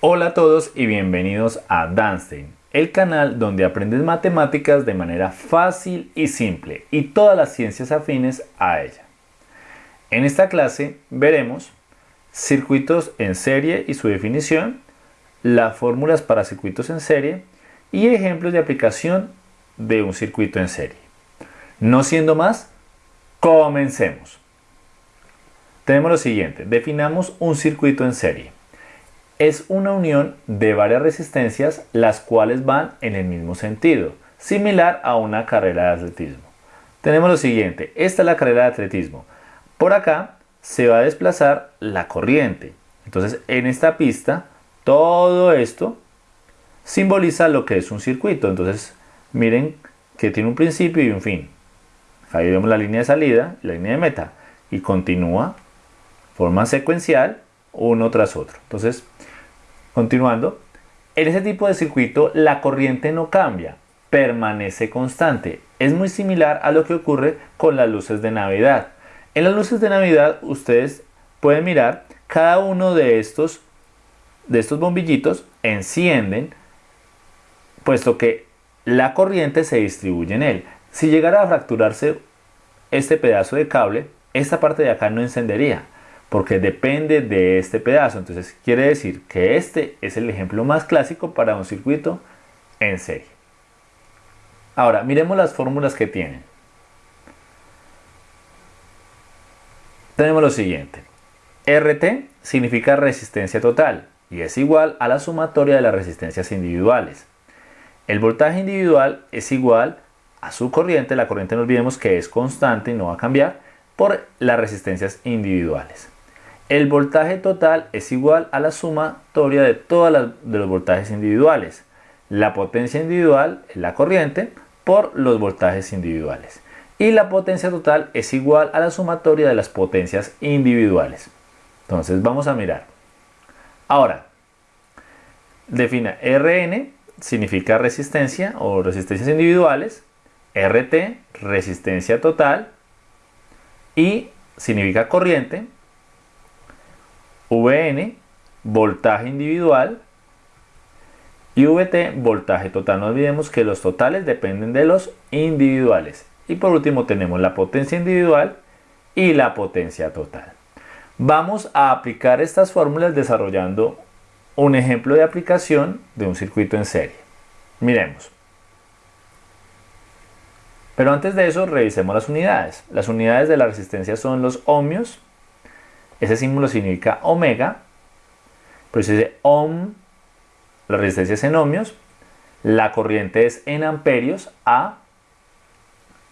Hola a todos y bienvenidos a Danstein, el canal donde aprendes matemáticas de manera fácil y simple y todas las ciencias afines a ella. En esta clase veremos circuitos en serie y su definición, las fórmulas para circuitos en serie y ejemplos de aplicación de un circuito en serie. No siendo más, comencemos. Tenemos lo siguiente, definamos un circuito en serie es una unión de varias resistencias las cuales van en el mismo sentido, similar a una carrera de atletismo. Tenemos lo siguiente, esta es la carrera de atletismo. Por acá se va a desplazar la corriente. Entonces en esta pista todo esto simboliza lo que es un circuito. Entonces miren que tiene un principio y un fin. Ahí vemos la línea de salida la línea de meta y continúa forma secuencial uno tras otro. Entonces Continuando, en ese tipo de circuito la corriente no cambia, permanece constante. Es muy similar a lo que ocurre con las luces de Navidad. En las luces de Navidad ustedes pueden mirar cada uno de estos, de estos bombillitos encienden puesto que la corriente se distribuye en él. Si llegara a fracturarse este pedazo de cable, esta parte de acá no encendería porque depende de este pedazo. Entonces quiere decir que este es el ejemplo más clásico para un circuito en serie. Ahora, miremos las fórmulas que tienen. Tenemos lo siguiente. RT significa resistencia total y es igual a la sumatoria de las resistencias individuales. El voltaje individual es igual a su corriente, la corriente no olvidemos que es constante y no va a cambiar, por las resistencias individuales. El voltaje total es igual a la sumatoria de todos los voltajes individuales. La potencia individual es la corriente por los voltajes individuales. Y la potencia total es igual a la sumatoria de las potencias individuales. Entonces vamos a mirar. Ahora, defina Rn significa resistencia o resistencias individuales, RT resistencia total y significa corriente Vn, voltaje individual, y Vt, voltaje total. No olvidemos que los totales dependen de los individuales. Y por último tenemos la potencia individual y la potencia total. Vamos a aplicar estas fórmulas desarrollando un ejemplo de aplicación de un circuito en serie. Miremos. Pero antes de eso revisemos las unidades. Las unidades de la resistencia son los ohmios, ese símbolo significa omega, por eso dice ohm, la resistencia es en ohmios, la corriente es en amperios, A,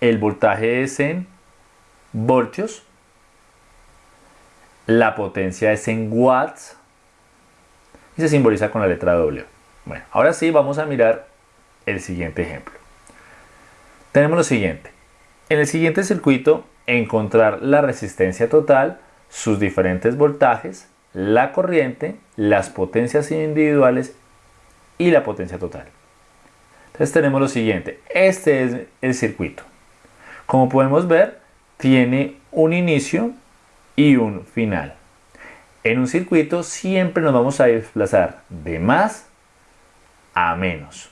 el voltaje es en voltios, la potencia es en watts y se simboliza con la letra W. Bueno, ahora sí vamos a mirar el siguiente ejemplo. Tenemos lo siguiente. En el siguiente circuito, encontrar la resistencia total sus diferentes voltajes, la corriente, las potencias individuales y la potencia total. Entonces tenemos lo siguiente, este es el circuito. Como podemos ver, tiene un inicio y un final. En un circuito siempre nos vamos a desplazar de más a menos.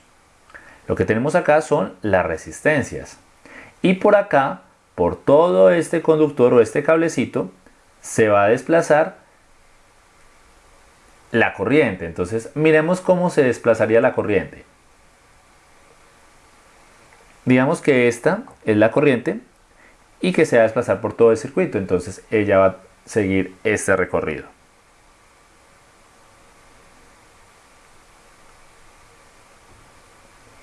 Lo que tenemos acá son las resistencias. Y por acá, por todo este conductor o este cablecito, se va a desplazar la corriente. Entonces miremos cómo se desplazaría la corriente. Digamos que esta es la corriente y que se va a desplazar por todo el circuito. Entonces ella va a seguir este recorrido.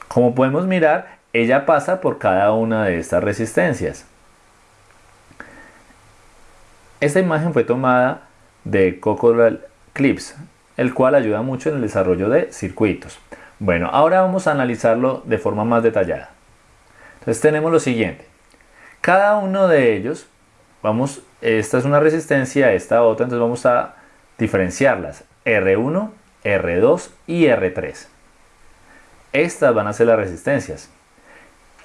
Como podemos mirar, ella pasa por cada una de estas resistencias. Esta imagen fue tomada de Cockerell Clips, el cual ayuda mucho en el desarrollo de circuitos. Bueno, ahora vamos a analizarlo de forma más detallada. Entonces tenemos lo siguiente. Cada uno de ellos, vamos, esta es una resistencia, esta otra, entonces vamos a diferenciarlas. R1, R2 y R3. Estas van a ser las resistencias.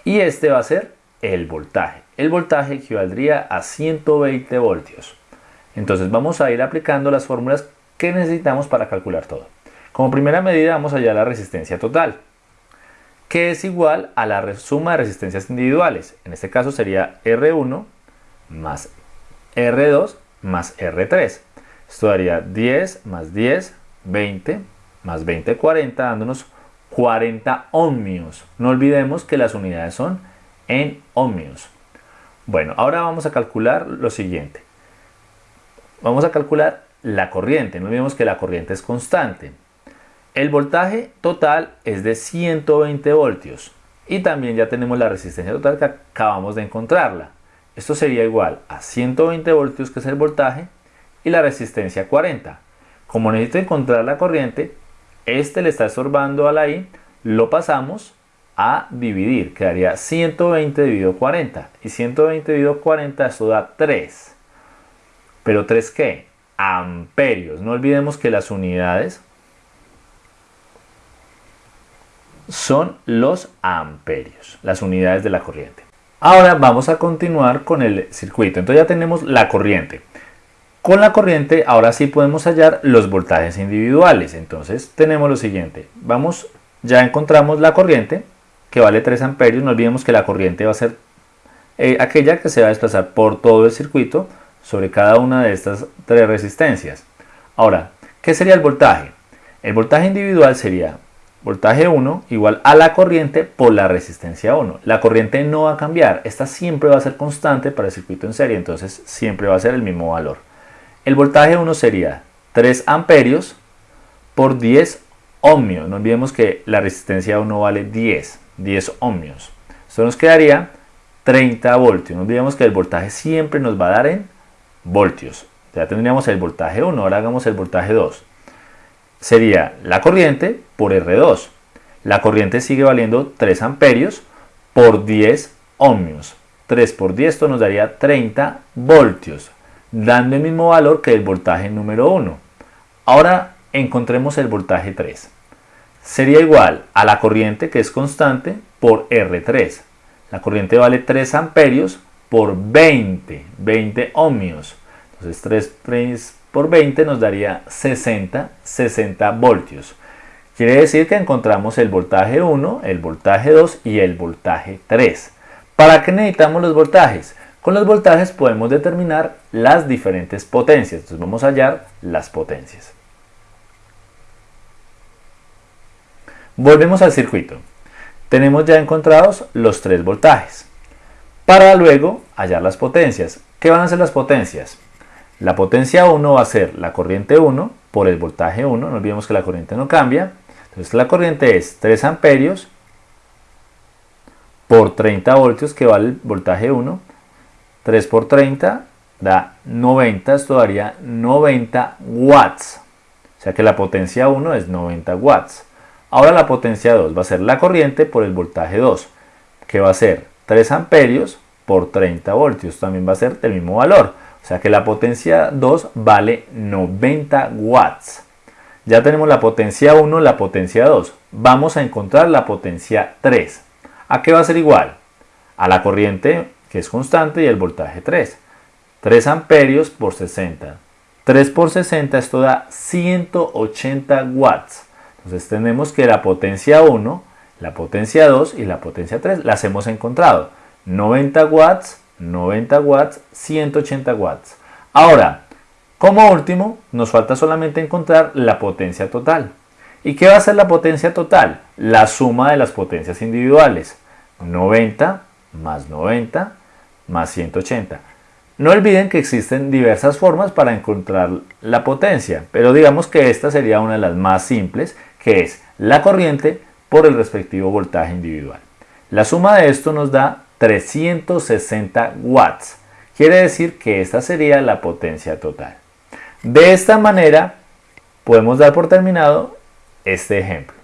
Y este va a ser el voltaje. El voltaje equivaldría a 120 voltios. Entonces vamos a ir aplicando las fórmulas que necesitamos para calcular todo. Como primera medida vamos a hallar la resistencia total, que es igual a la suma de resistencias individuales. En este caso sería R1 más R2 más R3. Esto daría 10 más 10, 20, más 20, 40, dándonos 40 ohmios. No olvidemos que las unidades son en ohmios. Bueno, ahora vamos a calcular lo siguiente. Vamos a calcular la corriente. No olvidemos que la corriente es constante. El voltaje total es de 120 voltios. Y también ya tenemos la resistencia total que acabamos de encontrarla. Esto sería igual a 120 voltios que es el voltaje y la resistencia 40. Como necesito encontrar la corriente, este le está estorbando a la I, lo pasamos a dividir, quedaría 120 dividido 40. Y 120 dividido 40, eso da 3. ¿Pero 3 qué? Amperios. No olvidemos que las unidades son los amperios, las unidades de la corriente. Ahora vamos a continuar con el circuito. Entonces ya tenemos la corriente. Con la corriente ahora sí podemos hallar los voltajes individuales. Entonces tenemos lo siguiente. Vamos, ya encontramos la corriente que vale 3 amperios. No olvidemos que la corriente va a ser eh, aquella que se va a desplazar por todo el circuito sobre cada una de estas tres resistencias. Ahora, ¿qué sería el voltaje? El voltaje individual sería voltaje 1 igual a la corriente por la resistencia 1. La corriente no va a cambiar, esta siempre va a ser constante para el circuito en serie, entonces siempre va a ser el mismo valor. El voltaje 1 sería 3 amperios por 10 ohmios. No olvidemos que la resistencia 1 vale 10, 10 ohmios. Esto nos quedaría 30 voltios. No olvidemos que el voltaje siempre nos va a dar en voltios. Ya tendríamos el voltaje 1, ahora hagamos el voltaje 2. Sería la corriente por R2. La corriente sigue valiendo 3 amperios por 10 ohmios. 3 por 10 esto nos daría 30 voltios dando el mismo valor que el voltaje número 1. Ahora encontremos el voltaje 3. Sería igual a la corriente que es constante por R3. La corriente vale 3 amperios por 20, 20 ohmios. Entonces 3, por 20 nos daría 60, 60 voltios. Quiere decir que encontramos el voltaje 1, el voltaje 2 y el voltaje 3. ¿Para qué necesitamos los voltajes? Con los voltajes podemos determinar las diferentes potencias. Entonces vamos a hallar las potencias. Volvemos al circuito. Tenemos ya encontrados los tres voltajes. Para luego hallar las potencias. ¿Qué van a ser las potencias? La potencia 1 va a ser la corriente 1 por el voltaje 1. No olvidemos que la corriente no cambia. Entonces la corriente es 3 amperios por 30 voltios que vale el voltaje 1 3 por 30 da 90, esto daría 90 watts. O sea que la potencia 1 es 90 watts. Ahora la potencia 2 va a ser la corriente por el voltaje 2, que va a ser 3 amperios por 30 voltios. También va a ser del mismo valor. O sea que la potencia 2 vale 90 watts. Ya tenemos la potencia 1, la potencia 2. Vamos a encontrar la potencia 3. ¿A qué va a ser igual? A la corriente que es constante, y el voltaje 3. 3 amperios por 60. 3 por 60, esto da 180 watts. Entonces tenemos que la potencia 1, la potencia 2 y la potencia 3 las hemos encontrado. 90 watts, 90 watts, 180 watts. Ahora, como último, nos falta solamente encontrar la potencia total. ¿Y qué va a ser la potencia total? La suma de las potencias individuales. 90 más 90 más 180. No olviden que existen diversas formas para encontrar la potencia, pero digamos que esta sería una de las más simples, que es la corriente por el respectivo voltaje individual. La suma de esto nos da 360 watts. Quiere decir que esta sería la potencia total. De esta manera podemos dar por terminado este ejemplo.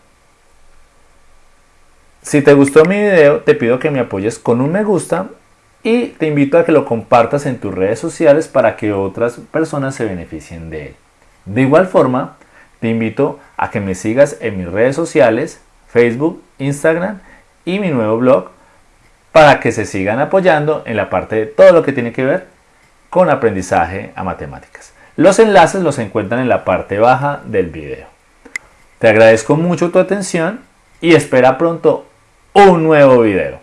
Si te gustó mi video, te pido que me apoyes con un me gusta y te invito a que lo compartas en tus redes sociales para que otras personas se beneficien de él. De igual forma, te invito a que me sigas en mis redes sociales, Facebook, Instagram y mi nuevo blog para que se sigan apoyando en la parte de todo lo que tiene que ver con aprendizaje a matemáticas. Los enlaces los encuentran en la parte baja del video. Te agradezco mucho tu atención y espera pronto un nuevo video.